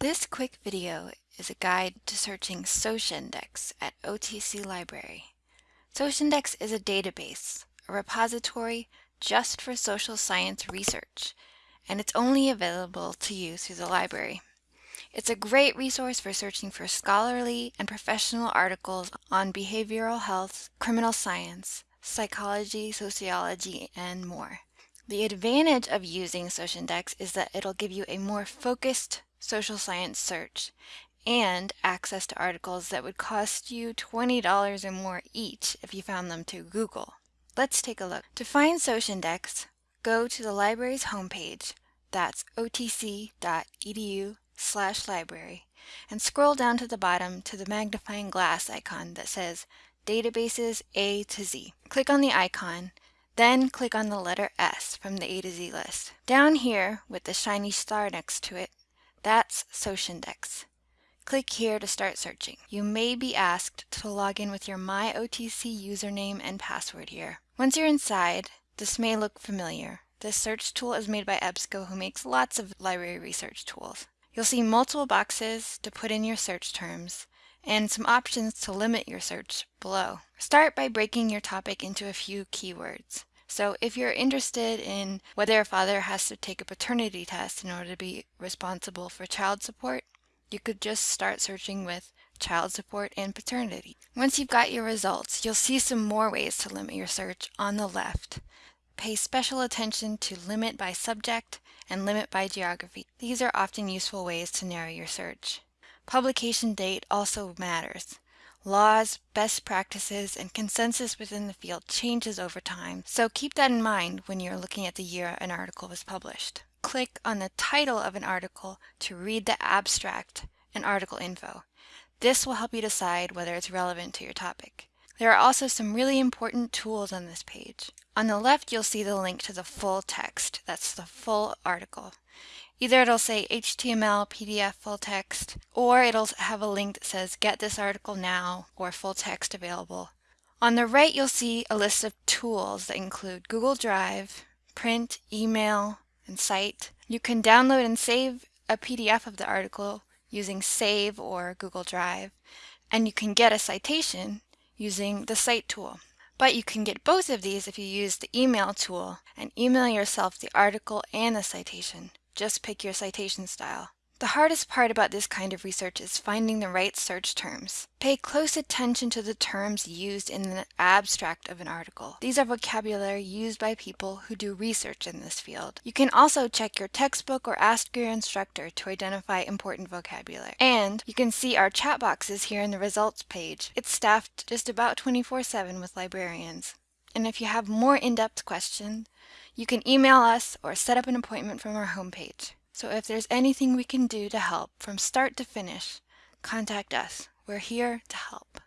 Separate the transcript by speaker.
Speaker 1: This quick video is a guide to searching Socindex at OTC Library. Socindex is a database, a repository just for social science research, and it's only available to you through the library. It's a great resource for searching for scholarly and professional articles on behavioral health, criminal science, psychology, sociology, and more. The advantage of using Socindex is that it'll give you a more focused social science search and access to articles that would cost you $20 or more each if you found them to Google. Let's take a look. To find Socindex, go to the library's homepage, that's otc.edu slash library, and scroll down to the bottom to the magnifying glass icon that says Databases A to Z. Click on the icon then click on the letter S from the A to Z list. Down here with the shiny star next to it, that's Socindex. Click here to start searching. You may be asked to log in with your MyOTC username and password here. Once you're inside, this may look familiar. This search tool is made by EBSCO who makes lots of library research tools. You'll see multiple boxes to put in your search terms and some options to limit your search below. Start by breaking your topic into a few keywords. So if you're interested in whether a father has to take a paternity test in order to be responsible for child support, you could just start searching with child support and paternity. Once you've got your results, you'll see some more ways to limit your search on the left. Pay special attention to limit by subject and limit by geography. These are often useful ways to narrow your search. Publication date also matters. Laws, best practices, and consensus within the field changes over time, so keep that in mind when you're looking at the year an article was published. Click on the title of an article to read the abstract and article info. This will help you decide whether it's relevant to your topic. There are also some really important tools on this page. On the left, you'll see the link to the full text. That's the full article. Either it'll say HTML, PDF, full text, or it'll have a link that says get this article now or full text available. On the right, you'll see a list of tools that include Google Drive, print, email, and cite. You can download and save a PDF of the article using Save or Google Drive, and you can get a citation using the Cite tool. But you can get both of these if you use the email tool and email yourself the article and the citation. Just pick your citation style. The hardest part about this kind of research is finding the right search terms. Pay close attention to the terms used in the abstract of an article. These are vocabulary used by people who do research in this field. You can also check your textbook or ask your instructor to identify important vocabulary. And you can see our chat boxes here in the results page. It's staffed just about 24-7 with librarians. And if you have more in-depth questions, you can email us or set up an appointment from our homepage. So if there's anything we can do to help from start to finish, contact us. We're here to help.